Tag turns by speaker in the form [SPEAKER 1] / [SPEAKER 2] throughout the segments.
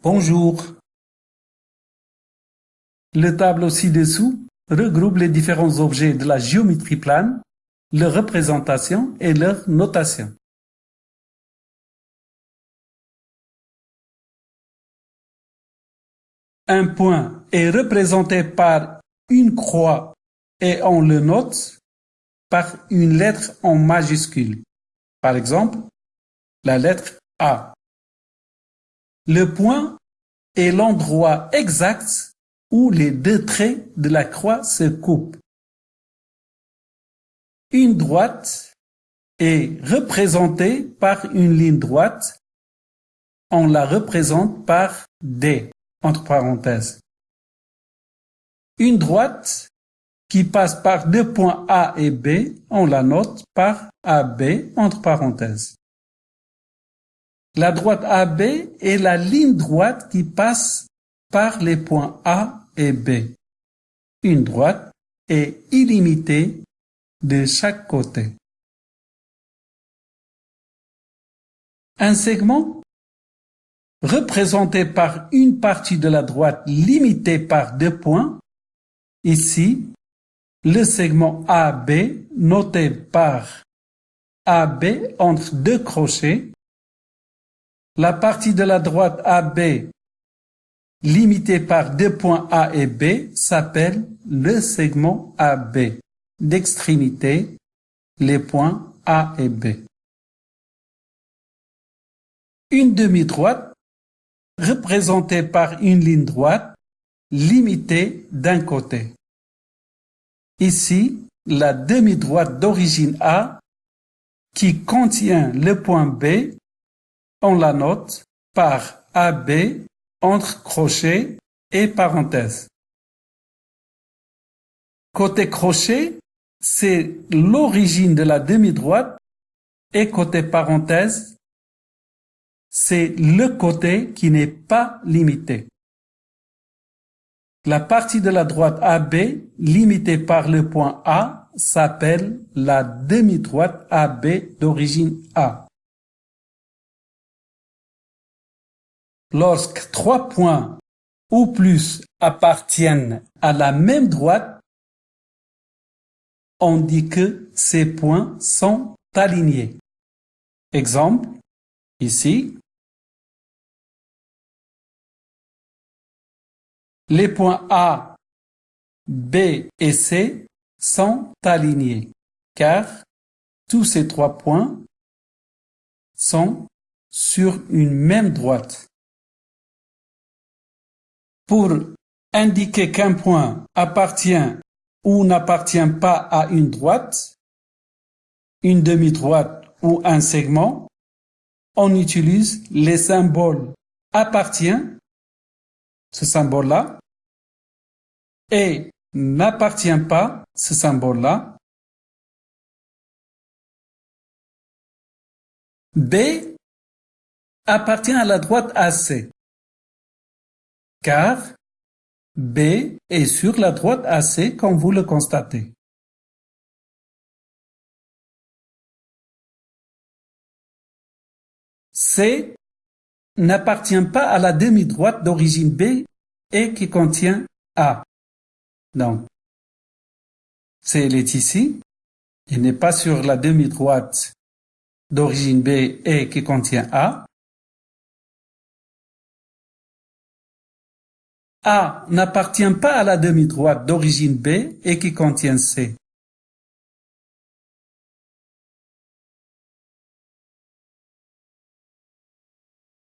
[SPEAKER 1] Bonjour. Le tableau ci-dessous regroupe les différents objets de la géométrie plane, leur représentation et leur notation. Un point est représenté par une croix et on le note par une lettre en majuscule. Par exemple, la lettre A. Le point est l'endroit exact où les deux traits de la croix se coupent. Une droite est représentée par une ligne droite. On la représente par D, entre parenthèses. Une droite qui passe par deux points A et B, on la note par AB, entre parenthèses. La droite AB est la ligne droite qui passe par les points A et B. Une droite est illimitée de chaque côté. Un segment représenté par une partie de la droite limitée par deux points. Ici, le segment AB noté par AB entre deux crochets la partie de la droite AB limitée par deux points A et B s'appelle le segment AB. D'extrémité, les points A et B. Une demi-droite représentée par une ligne droite limitée d'un côté. Ici, la demi-droite d'origine A qui contient le point B on la note par AB entre crochets et parenthèses. Côté crochet, c'est l'origine de la demi-droite et côté parenthèse, c'est le côté qui n'est pas limité. La partie de la droite AB limitée par le point A s'appelle la demi-droite AB d'origine A. Lorsque trois points ou plus appartiennent à la même droite, on dit que ces points sont alignés. Exemple, ici, les points A, B et C sont alignés car tous ces trois points sont sur une même droite. Pour indiquer qu'un point appartient ou n'appartient pas à une droite, une demi-droite ou un segment, on utilise les symboles appartient, ce symbole-là, et n'appartient pas, ce symbole-là. B appartient à la droite AC car B est sur la droite AC comme vous le constatez. C n'appartient pas à la demi-droite d'origine B et qui contient A. Donc, C est ici. Il n'est pas sur la demi-droite d'origine B et qui contient A. A n'appartient pas à la demi-droite d'origine B et qui contient C.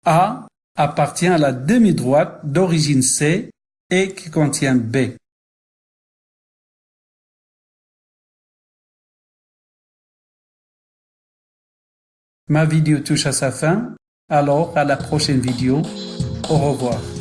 [SPEAKER 1] A appartient à la demi-droite d'origine C et qui contient B. Ma vidéo touche à sa fin, alors à la prochaine vidéo. Au revoir.